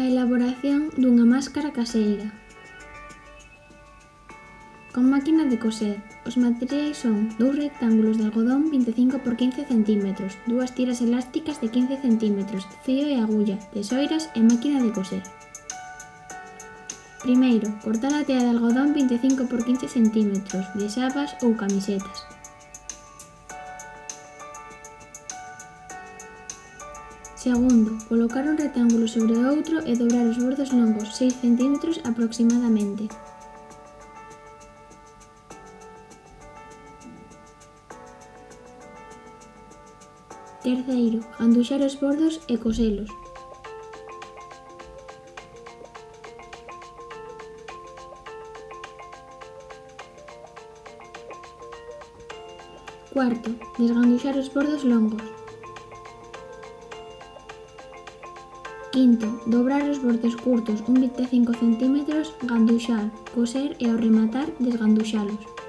A elaboración dunha máscara caseira. Con máquina de coser, os materiais son dous rectángulos de algodón 25 por 15 cm, dúas tiras elásticas de 15 cm, fío e agulla, tesoiras e máquina de coser. Primeiro, cortar a tea de algodón 25 por 15 cm, de xabas ou camisetas. Segundo, colocar un rectángulo sobre outro e dobrar os bordos longos 6 cm aproximadamente. Terceiro, anduxar os bordos e coselos. Cuarto, desganduxar os bordos longos. Quinto, dobrar os bordes curtos un 25 cm, ganduxar, coser e ao rematar desganduxalos.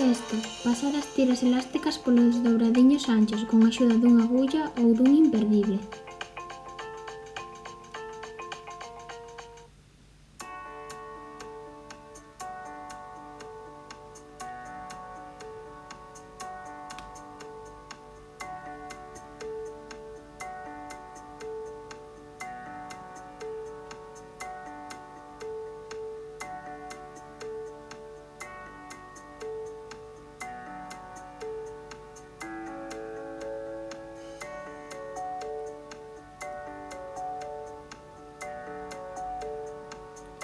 Sexto, pasar as tiras elásticas polos dobradiños anchos con axuda dunha agulla ou dun imperdible.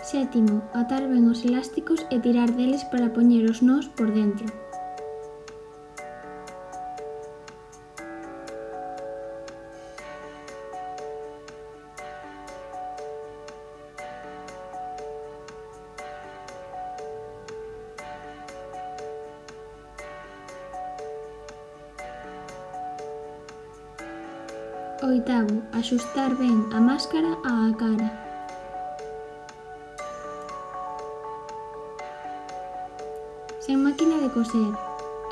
Sétimo, atar ben os elásticos e tirar deles para poñer os nós por dentro. Oitavo, axustar ben a máscara á cara. Sen máquina de coser.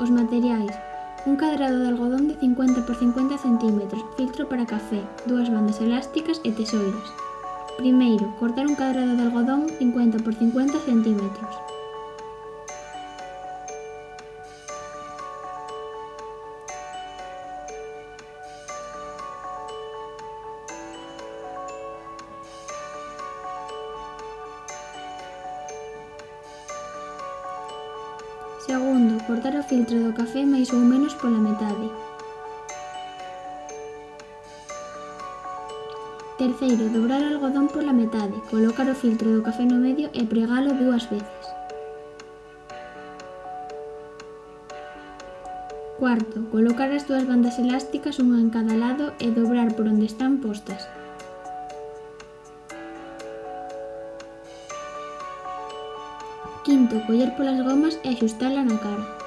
Os materiais. Un cadrado de algodón de 50 por 50 cm, filtro para café, dúas bandas elásticas e tesouros. Primeiro, cortar un cadrado de algodón 50 por 50 centímetros. Segundo, cortar o filtro do café máis ou menos pola metade. Terceiro, dobrar o algodón pola metade, colocar o filtro do café no medio e pregalo dúas veces. Cuarto, colocar as dúas bandas elásticas unha en cada lado e dobrar por onde están postas. Quinto, coller polas gomas e axustala na cara.